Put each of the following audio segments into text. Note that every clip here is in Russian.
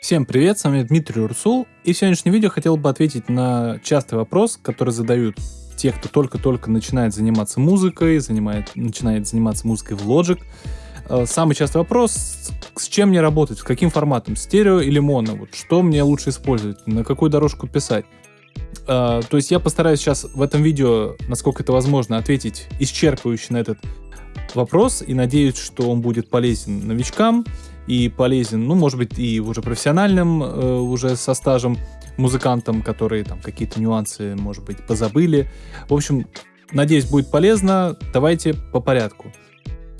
Всем привет, с вами Дмитрий Урсул, и в сегодняшнем видео хотел бы ответить на частый вопрос, который задают те, кто только-только начинает заниматься музыкой, занимает, начинает заниматься музыкой в Logic. Э, самый частый вопрос, с чем мне работать, с каким форматом, стерео или моно, вот что мне лучше использовать, на какую дорожку писать. Э, то есть я постараюсь сейчас в этом видео, насколько это возможно, ответить исчерпывающе на этот вопрос, и надеюсь, что он будет полезен новичкам, и полезен, ну, может быть, и уже профессиональным, э, уже со стажем музыкантам, которые там какие-то нюансы, может быть, позабыли. В общем, надеюсь, будет полезно. Давайте по порядку.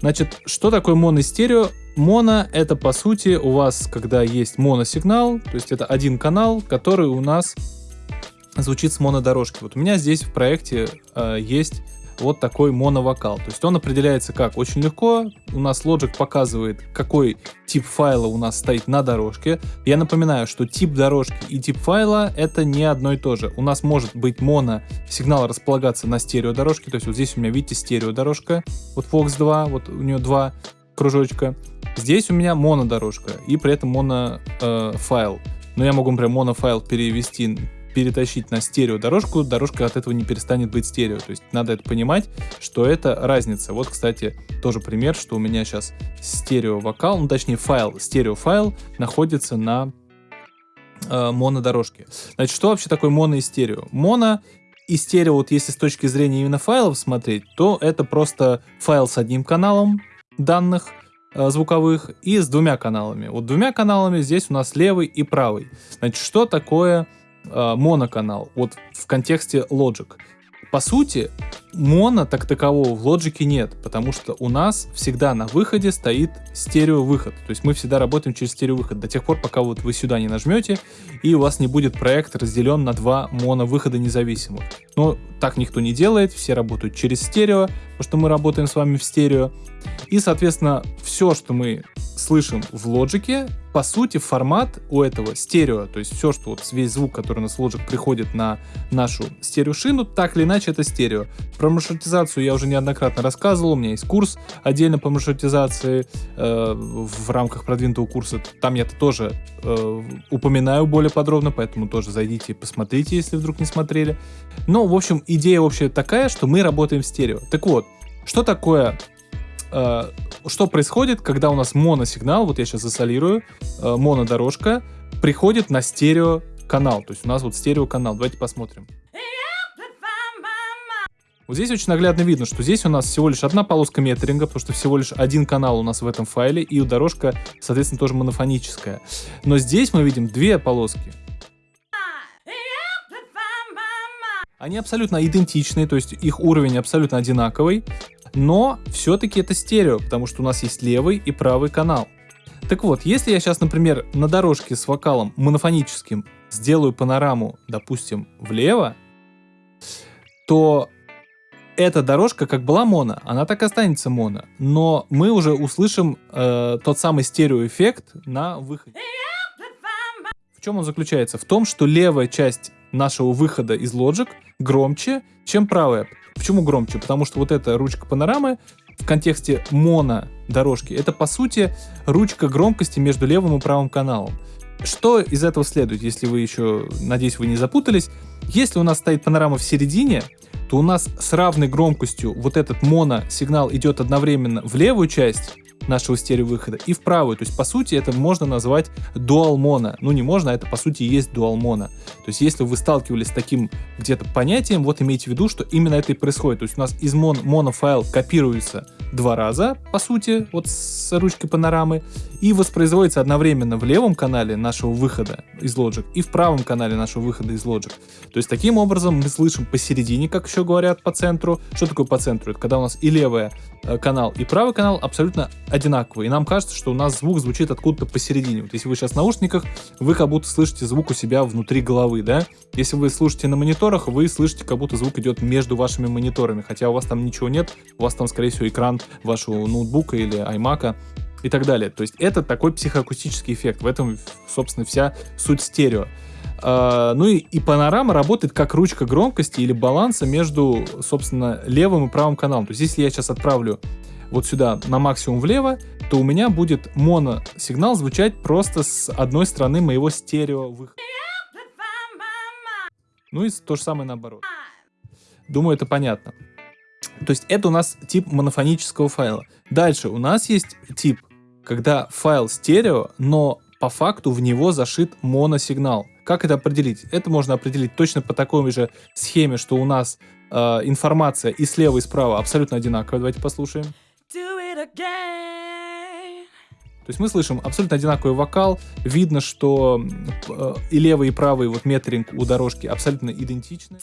Значит, что такое моно-стерео? Моно — это, по сути, у вас, когда есть моносигнал, то есть это один канал, который у нас звучит с монодорожки. Вот у меня здесь в проекте э, есть вот такой моновокал. То есть он определяется как? Очень легко. У нас Logic показывает, какой тип файла у нас стоит на дорожке. Я напоминаю, что тип дорожки и тип файла это не одно и то же. У нас может быть моно сигнал располагаться на стерео дорожке. То есть вот здесь у меня, видите, стерео дорожка. Вот Fox 2, вот у нее два кружочка. Здесь у меня монодорожка и при этом моно э, файл. Но я могу, например, монофайл перевести перетащить на стерео дорожку, дорожка от этого не перестанет быть стерео. То есть надо это понимать, что это разница. Вот, кстати, тоже пример, что у меня сейчас стерео вокал, ну точнее файл, стерео файл находится на э, монодорожке. Значит, что вообще такое моно и стерео? Моно и стерео, вот если с точки зрения именно файлов смотреть, то это просто файл с одним каналом данных, э, звуковых и с двумя каналами. Вот двумя каналами здесь у нас левый и правый. Значит, что такое моноканал, вот в контексте Logic. По сути, моно так такового в лоджике нет, потому что у нас всегда на выходе стоит стереовыход. То есть мы всегда работаем через стереовыход до тех пор, пока вот вы сюда не нажмете, и у вас не будет проект разделен на два моновыхода независимых. Но так никто не делает, все работают через стерео, потому что мы работаем с вами в стерео. И, соответственно, все, что мы слышим в лоджике, по сути, формат у этого стерео, то есть все, что вот весь звук, который у нас в Logic приходит на нашу стереошину, так или иначе это стерео. Про маршрутизацию я уже неоднократно рассказывал, у меня есть курс отдельно по маршрутизации э, в рамках продвинутого курса, там я это тоже э, упоминаю более подробно, поэтому тоже зайдите и посмотрите, если вдруг не смотрели. Но, в общем, идея общая такая, что мы работаем в стерео. Так вот, что такое э, что происходит, когда у нас моносигнал, вот я сейчас засолирую, э, монодорожка, приходит на стерео канал. То есть у нас вот стерео канал. Давайте посмотрим. Вот здесь очень наглядно видно, что здесь у нас всего лишь одна полоска метринга, потому что всего лишь один канал у нас в этом файле, и дорожка, соответственно, тоже монофоническая. Но здесь мы видим две полоски. Они абсолютно идентичные, то есть их уровень абсолютно одинаковый но все-таки это стерео, потому что у нас есть левый и правый канал. Так вот, если я сейчас, например, на дорожке с вокалом монофоническим сделаю панораму, допустим, влево, то эта дорожка как была моно, она так и останется моно, но мы уже услышим э, тот самый стереоэффект на выходе. В чем он заключается? В том, что левая часть нашего выхода из Logic громче, чем правая. Почему громче? Потому что вот эта ручка панорамы в контексте моно дорожки, это по сути ручка громкости между левым и правым каналом. Что из этого следует, если вы еще, надеюсь, вы не запутались? Если у нас стоит панорама в середине, то у нас с равной громкостью вот этот моно сигнал идет одновременно в левую часть нашего стереовыхода и в правую. То есть, по сути, это можно назвать дуал моно. Ну, не можно, а это, по сути, есть дуал моно. То есть, если вы сталкивались с таким где-то понятием, вот имейте в виду, что именно это и происходит. То есть, у нас из мон монофайл копируется два раза, по сути, вот с ручкой панорамы, и воспроизводится одновременно в левом канале нашего выхода из Logic и в правом канале нашего выхода из Logic. То есть таким образом мы слышим посередине, как еще говорят, по центру. Что такое по центру? Это когда у нас и левый э, канал, и правый канал абсолютно одинаковые. И нам кажется, что у нас звук звучит откуда-то посередине. Вот если вы сейчас в наушниках, вы как будто слышите звук у себя внутри головы, да? Если вы слушаете на мониторах, вы слышите, как будто звук идет между вашими мониторами, хотя у вас там ничего нет, у вас там, скорее всего, экран вашего ноутбука или iMac и так далее. То есть это такой психоакустический эффект. В этом, собственно, вся суть стерео. Uh, ну и, и панорама работает как ручка громкости или баланса между, собственно, левым и правым каналом. То есть если я сейчас отправлю вот сюда на максимум влево, то у меня будет моно-сигнал звучать просто с одной стороны моего стерео выхода. Ну и то же самое наоборот. Думаю, это понятно. То есть это у нас тип монофонического файла. Дальше у нас есть тип, когда файл стерео, но по факту в него зашит моносигнал. Как это определить? Это можно определить точно по такой же схеме, что у нас э, информация и слева, и справа абсолютно одинаковая. Давайте послушаем. То есть мы слышим абсолютно одинаковый вокал, видно, что э, и левый, и правый вот метринг у дорожки абсолютно идентичны.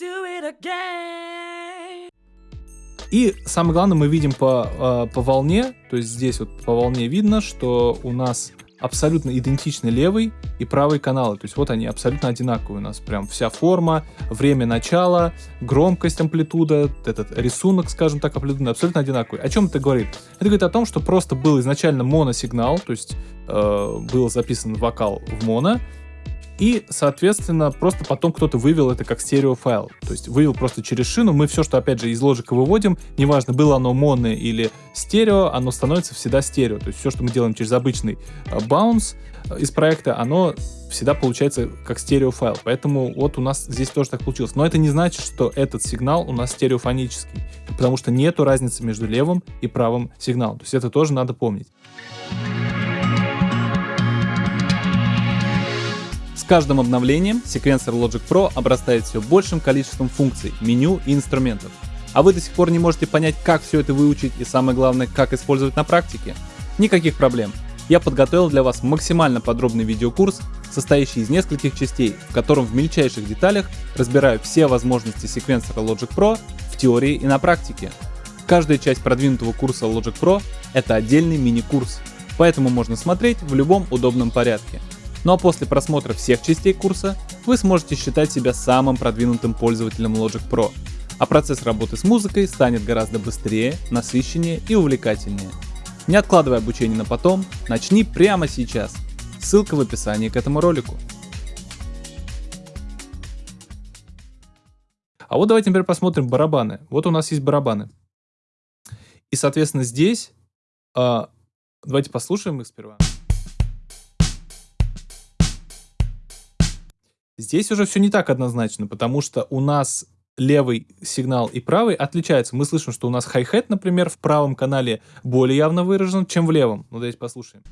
И самое главное, мы видим по, э, по волне, то есть здесь вот по волне видно, что у нас абсолютно идентичны левый и правый каналы. То есть вот они абсолютно одинаковые у нас. Прям вся форма, время начала, громкость, амплитуда, этот рисунок, скажем так, амплитуда абсолютно одинаковый. О чем это говорит? Это говорит о том, что просто был изначально моносигнал, то есть э, был записан вокал в моно, и, соответственно, просто потом кто-то вывел это как стереофайл. То есть вывел просто через шину. Мы все, что, опять же, из лоджика выводим, неважно, было оно моно или стерео, оно становится всегда стерео. То есть все, что мы делаем через обычный баунс э, из проекта, оно всегда получается как стереофайл. Поэтому вот у нас здесь тоже так получилось. Но это не значит, что этот сигнал у нас стереофонический, потому что нету разницы между левым и правым сигналом. То есть это тоже надо помнить. Каждым обновлением секвенсор Logic Pro обрастает все большим количеством функций, меню и инструментов. А вы до сих пор не можете понять, как все это выучить и самое главное, как использовать на практике? Никаких проблем. Я подготовил для вас максимально подробный видеокурс, состоящий из нескольких частей, в котором в мельчайших деталях разбираю все возможности секвенсора Logic Pro в теории и на практике. Каждая часть продвинутого курса Logic Pro — это отдельный мини-курс, поэтому можно смотреть в любом удобном порядке. Ну а после просмотра всех частей курса вы сможете считать себя самым продвинутым пользователем Logic Pro, а процесс работы с музыкой станет гораздо быстрее, насыщеннее и увлекательнее. Не откладывай обучение на потом, начни прямо сейчас. Ссылка в описании к этому ролику. А вот давайте теперь посмотрим барабаны. Вот у нас есть барабаны. И, соответственно, здесь... Э, давайте послушаем их сперва. Здесь уже все не так однозначно, потому что у нас левый сигнал и правый отличаются. Мы слышим, что у нас хай-хет, например, в правом канале более явно выражен, чем в левом. Ну, давайте послушаем.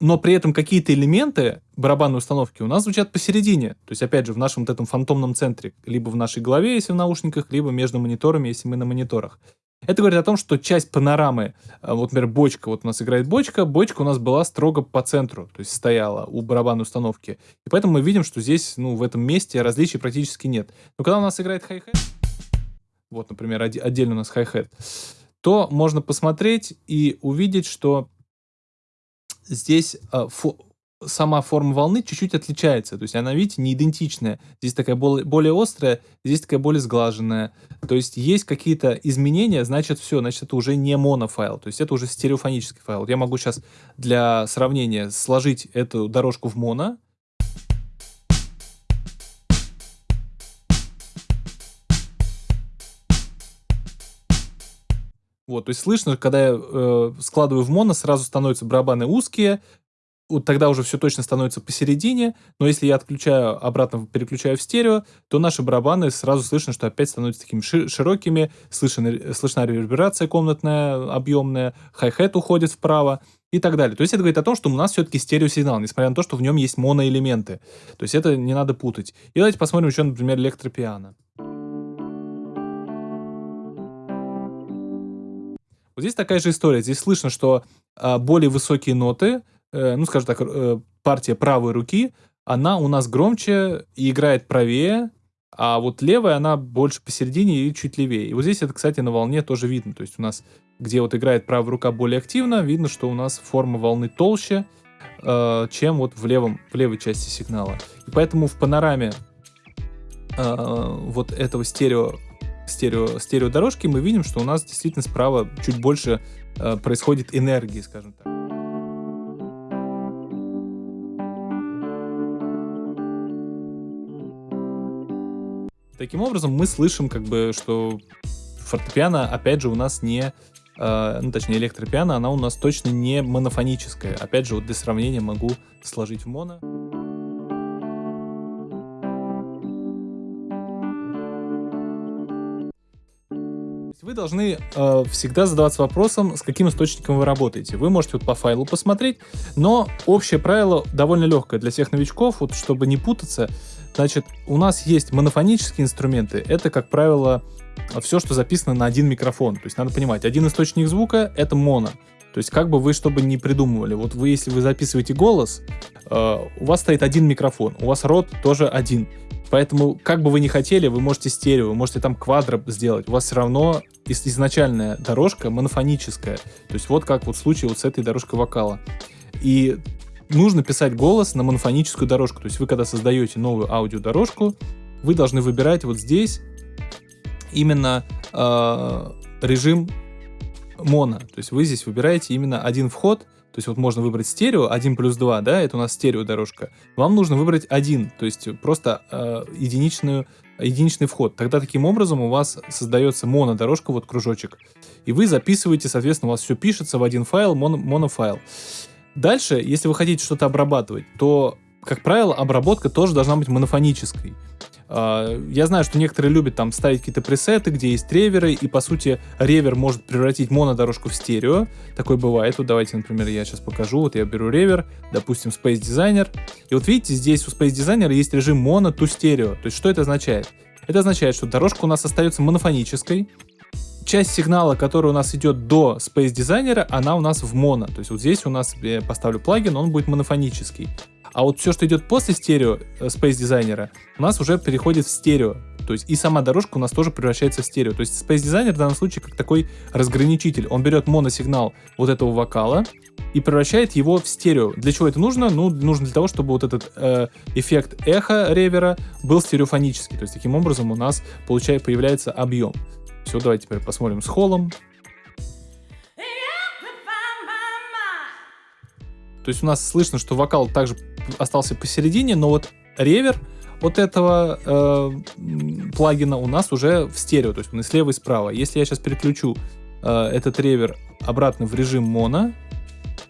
но при этом какие-то элементы барабанной установки у нас звучат посередине. То есть, опять же, в нашем вот этом фантомном центре, либо в нашей голове, если в наушниках, либо между мониторами, если мы на мониторах. Это говорит о том, что часть панорамы, э, вот, например, бочка, вот у нас играет бочка, бочка у нас была строго по центру, то есть стояла у барабанной установки. И поэтому мы видим, что здесь, ну, в этом месте различий практически нет. Но когда у нас играет хай-хет, вот, например, отдельно у нас хай-хет, то можно посмотреть и увидеть, что здесь э, сама форма волны чуть-чуть отличается. То есть она, видите, не идентичная. Здесь такая более, острая, здесь такая более сглаженная. То есть есть какие-то изменения, значит все, значит это уже не монофайл. То есть это уже стереофонический файл. Я могу сейчас для сравнения сложить эту дорожку в моно, Вот, то есть слышно, когда я э, складываю в моно, сразу становятся барабаны узкие, вот тогда уже все точно становится посередине, но если я отключаю, обратно переключаю в стерео, то наши барабаны сразу слышно, что опять становятся такими широкими, слышна, слышна реверберация комнатная, объемная, хай-хет уходит вправо и так далее. То есть это говорит о том, что у нас все-таки стереосигнал, несмотря на то, что в нем есть моноэлементы. То есть это не надо путать. И давайте посмотрим еще, например, электропиано. Вот здесь такая же история. Здесь слышно, что а, более высокие ноты, Э, ну, скажем так, э, партия правой руки, она у нас громче и играет правее, а вот левая, она больше посередине и чуть левее. И вот здесь это, кстати, на волне тоже видно. То есть у нас, где вот играет правая рука более активно, видно, что у нас форма волны толще, э, чем вот в, левом, в левой части сигнала. И поэтому в панораме вот этого стерео, стерео, стереодорожки мы видим, что у нас действительно справа чуть больше происходит энергии, скажем так. Таким образом, мы слышим, как бы, что фортепиано, опять же, у нас не э, ну, точнее, электропиано, она у нас точно не монофоническая. Опять же, вот для сравнения могу сложить в моно. Должны э, всегда задаваться вопросом, с каким источником вы работаете. Вы можете вот по файлу посмотреть, но общее правило довольно легкое для всех новичков, вот чтобы не путаться. Значит, у нас есть монофонические инструменты. Это, как правило, все, что записано на один микрофон. То есть надо понимать, один источник звука — это моно. То есть как бы вы чтобы не придумывали, вот вы, если вы записываете голос, э, у вас стоит один микрофон, у вас рот тоже один. Поэтому, как бы вы ни хотели, вы можете стерео, вы можете там квадро сделать. У вас все равно изначальная дорожка монофоническая. То есть вот как вот в случае вот с этой дорожкой вокала. И нужно писать голос на монофоническую дорожку. То есть вы, когда создаете новую аудиодорожку, вы должны выбирать вот здесь именно э, режим моно. То есть вы здесь выбираете именно один вход, то есть вот можно выбрать стерео 1 плюс 2, да, это у нас стерео дорожка. Вам нужно выбрать один, то есть просто э, единичную, единичный вход. Тогда таким образом у вас создается монодорожка, вот кружочек. И вы записываете, соответственно, у вас все пишется в один файл, моно, монофайл. Дальше, если вы хотите что-то обрабатывать, то, как правило, обработка тоже должна быть монофонической. А, я знаю, что некоторые любят там ставить какие-то пресеты, где есть реверы, и по сути ревер может превратить монодорожку в стерео. Такое бывает. Вот давайте, например, я сейчас покажу. Вот я беру ревер, допустим, Space Designer. И вот видите, здесь у Space Designer есть режим моно to стерео. То есть что это означает? Это означает, что дорожка у нас остается монофонической, часть сигнала, который у нас идет до Space Designer, она у нас в моно. То есть вот здесь у нас я поставлю плагин, он будет монофонический. А вот все, что идет после стерео э, Space Designer, у нас уже переходит в стерео. То есть и сама дорожка у нас тоже превращается в стерео. То есть Space Designer в данном случае как такой разграничитель. Он берет моносигнал вот этого вокала и превращает его в стерео. Для чего это нужно? Ну, нужно для того, чтобы вот этот э, эффект эхо ревера был стереофонический. То есть таким образом у нас получает, появляется объем. Все, давайте теперь посмотрим с холлом. То есть у нас слышно, что вокал также остался посередине, но вот ревер вот этого э, плагина у нас уже в стерео, то есть он и слева, и справа. Если я сейчас переключу э, этот ревер обратно в режим моно,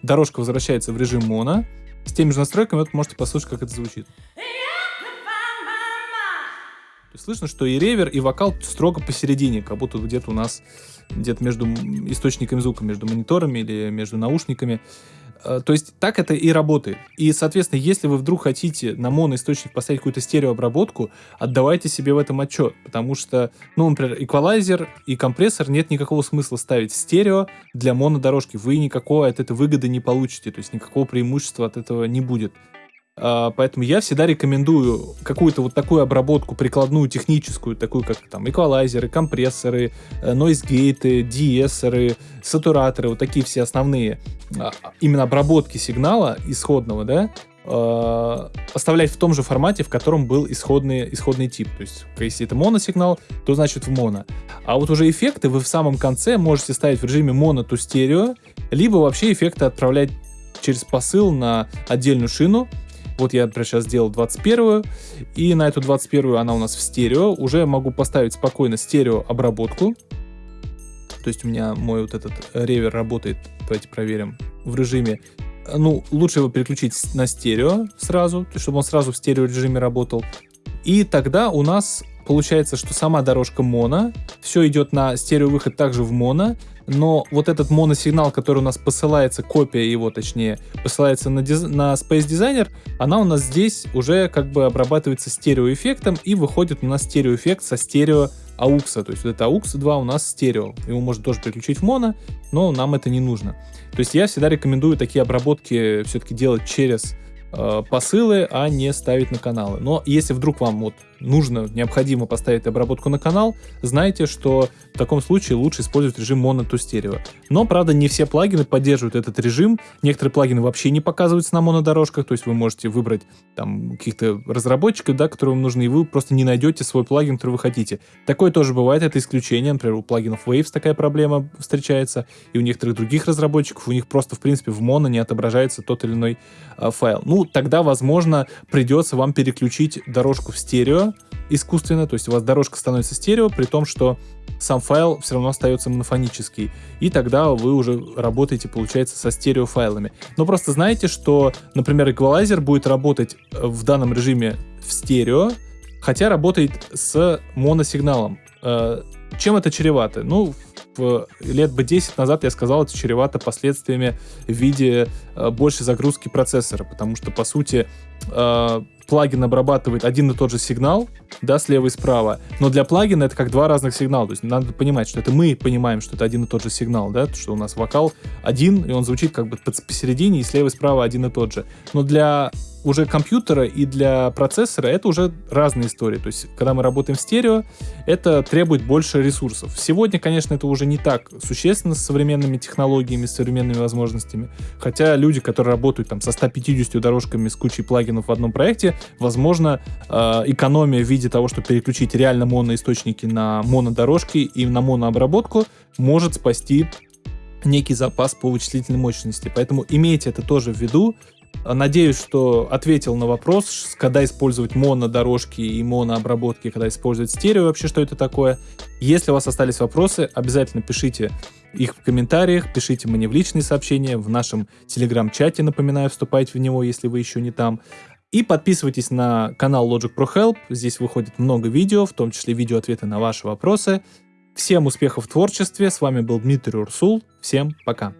дорожка возвращается в режим моно, с теми же настройками вот можете послушать, как это звучит. Слышно, что и ревер, и вокал строго посередине, как будто где-то у нас где-то между источниками звука, между мониторами или между наушниками. Э, то есть так это и работает. И, соответственно, если вы вдруг хотите на моноисточник поставить какую-то стереообработку, отдавайте себе в этом отчет, потому что, ну, например, эквалайзер и компрессор нет никакого смысла ставить в стерео для монодорожки. Вы никакого от этой выгоды не получите, то есть никакого преимущества от этого не будет. А, поэтому я всегда рекомендую какую-то вот такую обработку прикладную, техническую, такую как там эквалайзеры, компрессоры, нойзгейты, диессеры, сатураторы, вот такие все основные а, именно обработки сигнала исходного, да, а, оставлять в том же формате, в котором был исходный, исходный тип. То есть, если это моносигнал, то значит в моно. А вот уже эффекты вы в самом конце можете ставить в режиме моно to стерео, либо вообще эффекты отправлять через посыл на отдельную шину, вот я, например, сейчас сделал 21 и на эту 21 она у нас в стерео. Уже могу поставить спокойно стерео обработку. То есть у меня мой вот этот ревер работает, давайте проверим, в режиме ну, лучше его переключить на стерео сразу, чтобы он сразу в стерео режиме работал. И тогда у нас получается, что сама дорожка моно, все идет на стереовыход также в моно, но вот этот моносигнал, который у нас посылается, копия его точнее, посылается на, диз... на Space Designer, она у нас здесь уже как бы обрабатывается стереоэффектом и выходит у нас стереоэффект со стерео AUX. То есть вот это AUX 2 у нас стерео. Его можно тоже переключить в моно, но нам это не нужно. То есть я всегда рекомендую такие обработки все-таки делать через э, посылы, а не ставить на каналы. Но если вдруг вам вот нужно, необходимо поставить обработку на канал, знайте, что в таком случае лучше использовать режим mono to стерео. Но, правда, не все плагины поддерживают этот режим. Некоторые плагины вообще не показываются на монодорожках, то есть вы можете выбрать там каких-то разработчиков, да, которые вам нужны, и вы просто не найдете свой плагин, который вы хотите. Такое тоже бывает, это исключение. Например, у плагинов Waves такая проблема встречается, и у некоторых других разработчиков у них просто, в принципе, в моно не отображается тот или иной э, файл. Ну, тогда, возможно, придется вам переключить дорожку в стерео, искусственно, то есть у вас дорожка становится стерео, при том, что сам файл все равно остается монофонический. И тогда вы уже работаете, получается, со стереофайлами. Но просто знаете, что, например, эквалайзер будет работать в данном режиме в стерео, хотя работает с моносигналом. Э, чем это чревато? Ну, лет бы 10 назад я сказал, это чревато последствиями в виде э, большей загрузки процессора, потому что, по сути, э, плагин обрабатывает один и тот же сигнал, да, слева и справа, но для плагина это как два разных сигнала, то есть надо понимать, что это мы понимаем, что это один и тот же сигнал, да, что у нас вокал один, и он звучит как бы посередине, и слева и справа один и тот же. Но для уже компьютера и для процессора это уже разные истории. То есть, когда мы работаем в стерео, это требует больше ресурсов. Сегодня, конечно, это уже не так существенно с современными технологиями, с современными возможностями. Хотя люди, которые работают там со 150 дорожками с кучей плагинов в одном проекте, возможно, э, экономия в виде того, чтобы переключить реально моноисточники на монодорожки и на монообработку, может спасти некий запас по вычислительной мощности. Поэтому имейте это тоже в виду. Надеюсь, что ответил на вопрос, когда использовать монодорожки и монообработки, когда использовать стерео, вообще что это такое. Если у вас остались вопросы, обязательно пишите их в комментариях, пишите мне в личные сообщения, в нашем телеграм-чате, напоминаю, вступайте в него, если вы еще не там. И подписывайтесь на канал Logic Pro Help, здесь выходит много видео, в том числе видео-ответы на ваши вопросы. Всем успехов в творчестве, с вами был Дмитрий Урсул, всем пока.